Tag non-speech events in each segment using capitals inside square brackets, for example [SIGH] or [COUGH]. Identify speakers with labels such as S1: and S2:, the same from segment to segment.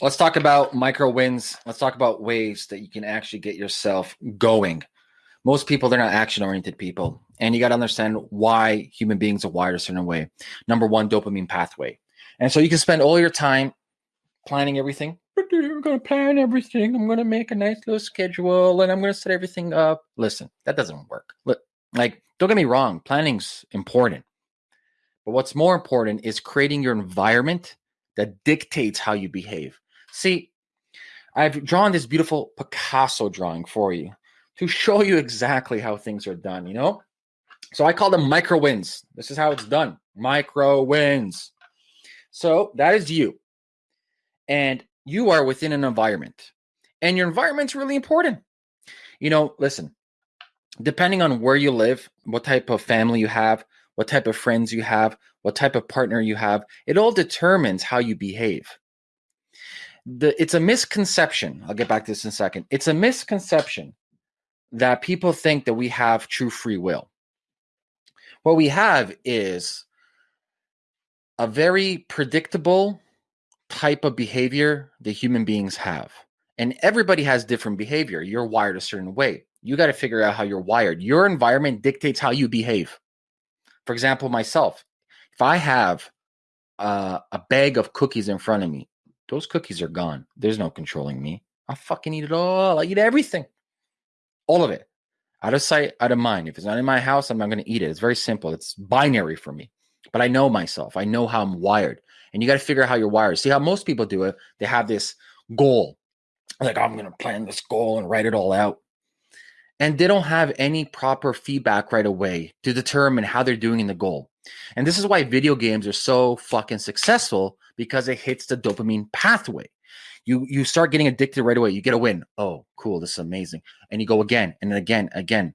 S1: let's talk about micro wins. Let's talk about ways that you can actually get yourself going. Most people, they're not action oriented people. And you got to understand why human beings are wired a certain way. Number one, dopamine pathway. And so you can spend all your time planning everything. I'm going to plan everything. I'm going to make a nice little schedule and I'm going to set everything up. Listen, that doesn't work. Look, like, don't get me wrong, planning's important. But what's more important is creating your environment that dictates how you behave. See, I've drawn this beautiful Picasso drawing for you to show you exactly how things are done, you know? So I call them micro wins. This is how it's done. Micro wins. So that is you. And you are within an environment. And your environment's really important. You know, listen, depending on where you live, what type of family you have, what type of friends you have, what type of partner you have, it all determines how you behave. The, it's a misconception. I'll get back to this in a second. It's a misconception that people think that we have true free will. What we have is a very predictable type of behavior that human beings have. And everybody has different behavior. You're wired a certain way. You got to figure out how you're wired. Your environment dictates how you behave. For example, myself, if I have uh, a bag of cookies in front of me, those cookies are gone. There's no controlling me. I fucking eat it all. I eat everything, all of it, out of sight, out of mind. If it's not in my house, I'm not going to eat it. It's very simple. It's binary for me. But I know myself. I know how I'm wired. And you got to figure out how you're wired. See how most people do it? They have this goal. Like, I'm going to plan this goal and write it all out. And they don't have any proper feedback right away to determine how they're doing in the goal. And this is why video games are so fucking successful because it hits the dopamine pathway. You you start getting addicted right away. You get a win. Oh, cool. This is amazing. And you go again and again, again.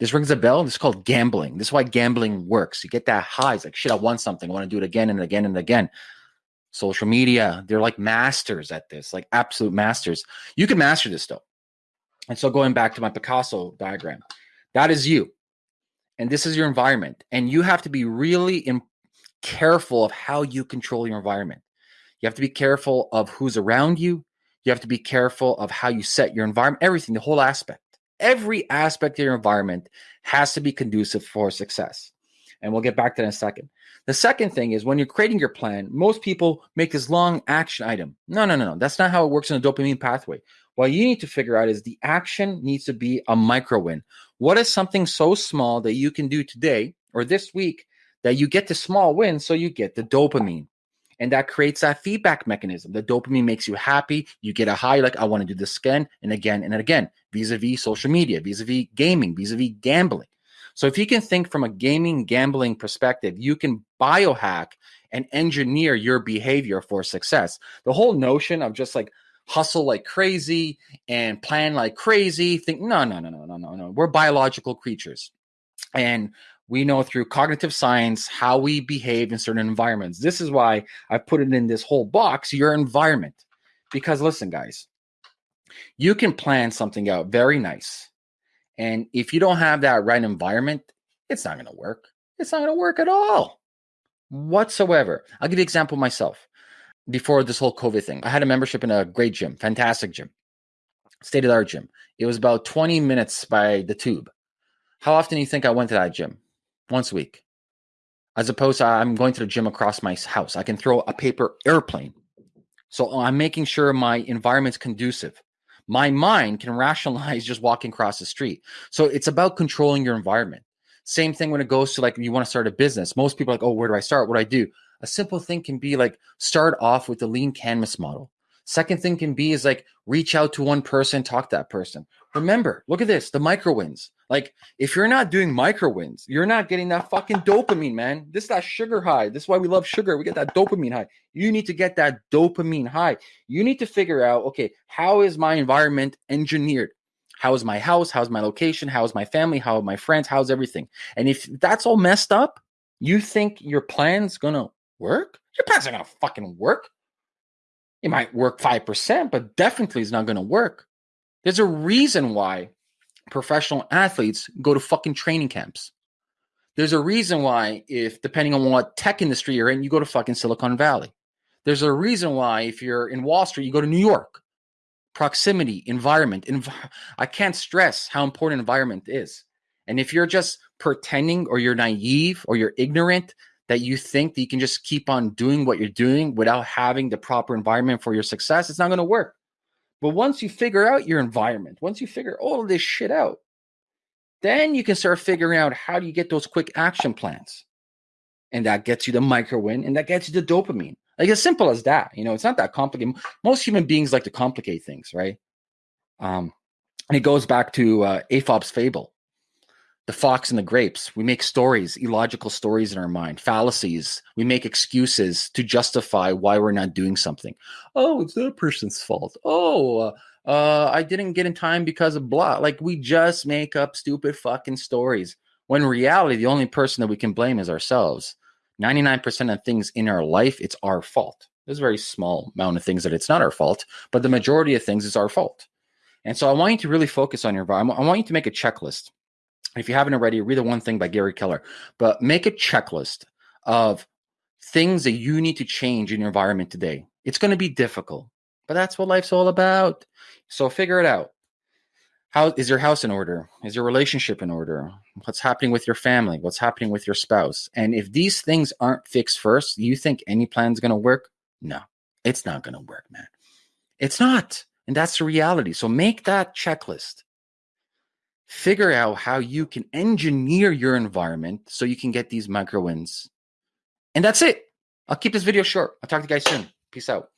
S1: This rings a bell. This is called gambling. This is why gambling works. You get that high. It's like, shit, I won something. I want to do it again and again and again. Social media, they're like masters at this, like absolute masters. You can master this though. And so going back to my Picasso diagram, that is you. And this is your environment. And you have to be really careful of how you control your environment. You have to be careful of who's around you. You have to be careful of how you set your environment, everything, the whole aspect every aspect of your environment has to be conducive for success. And we'll get back to that in a second. The second thing is when you're creating your plan, most people make this long action item. No, no, no, no. That's not how it works in the dopamine pathway. What you need to figure out is the action needs to be a micro win. What is something so small that you can do today or this week that you get the small win so you get the dopamine? and that creates that feedback mechanism. The dopamine makes you happy. You get a high, like, I want to do this again and again and again, vis a vis social media, vis a vis gaming, vis a vis gambling. So, if you can think from a gaming gambling perspective, you can biohack and engineer your behavior for success. The whole notion of just like hustle like crazy and plan like crazy, think, no, no, no, no, no, no, no. We're biological creatures. And we know through cognitive science how we behave in certain environments. This is why I put it in this whole box, your environment. Because listen, guys, you can plan something out very nice. And if you don't have that right environment, it's not going to work. It's not going to work at all whatsoever. I'll give you an example myself. Before this whole COVID thing, I had a membership in a great gym, fantastic gym, state of the art gym. It was about 20 minutes by the tube. How often do you think I went to that gym? once a week, as opposed to I'm going to the gym across my house. I can throw a paper airplane. So I'm making sure my environment's conducive. My mind can rationalize [LAUGHS] just walking across the street. So it's about controlling your environment. Same thing when it goes to like you want to start a business. Most people are like, oh, where do I start? What do I do? A simple thing can be like start off with the lean canvas model. Second thing can be is like reach out to one person, talk to that person. Remember, look at this, the micro wins. Like if you're not doing micro wins, you're not getting that fucking dopamine, man. This is that sugar high. This is why we love sugar. We get that dopamine high. You need to get that dopamine high. You need to figure out, okay, how is my environment engineered? How is my house? How's my location? How's my family? How are my friends? How's everything? And if that's all messed up, you think your plan's gonna work? Your plan's not gonna fucking work. It might work 5%, but definitely it's not gonna work. There's a reason why professional athletes go to fucking training camps. There's a reason why, if depending on what tech industry you're in, you go to fucking Silicon Valley. There's a reason why if you're in Wall Street, you go to New York. Proximity, environment. Env- [LAUGHS] I can't stress how important environment is. And if you're just pretending or you're naive or you're ignorant that you think that you can just keep on doing what you're doing without having the proper environment for your success, it's not going to work. But once you figure out your environment, once you figure all of this shit out, then you can start figuring out how do you get those quick action plans. And that gets you the micro win and that gets you the dopamine. Like as simple as that. You know, it's not that complicated. Most human beings like to complicate things, right? Um, and it goes back to uh, Aesop's fable the fox and the grapes. We make stories, illogical stories in our mind, fallacies. We make excuses to justify why we're not doing something. Oh, it's that person's fault. Oh, uh, uh, I didn't get in time because of blah. Like we just make up stupid fucking stories. When in reality, the only person that we can blame is ourselves. 99% of things in our life, it's our fault. There's a very small amount of things that it's not our fault, but the majority of things is our fault. And so I want you to really focus on your environment. I want you to make a checklist if you haven't already, read the one thing by Gary Keller, but make a checklist of things that you need to change in your environment today. It's going to be difficult, but that's what life's all about. So figure it out. How is your house in order? Is your relationship in order? What's happening with your family? What's happening with your spouse? And if these things aren't fixed first, you think any plan's going to work? No, it's not going to work, man. It's not. And that's the reality. So make that checklist figure out how you can engineer your environment so you can get these micro wins. And that's it. I'll keep this video short. I'll talk to you guys soon. Peace out.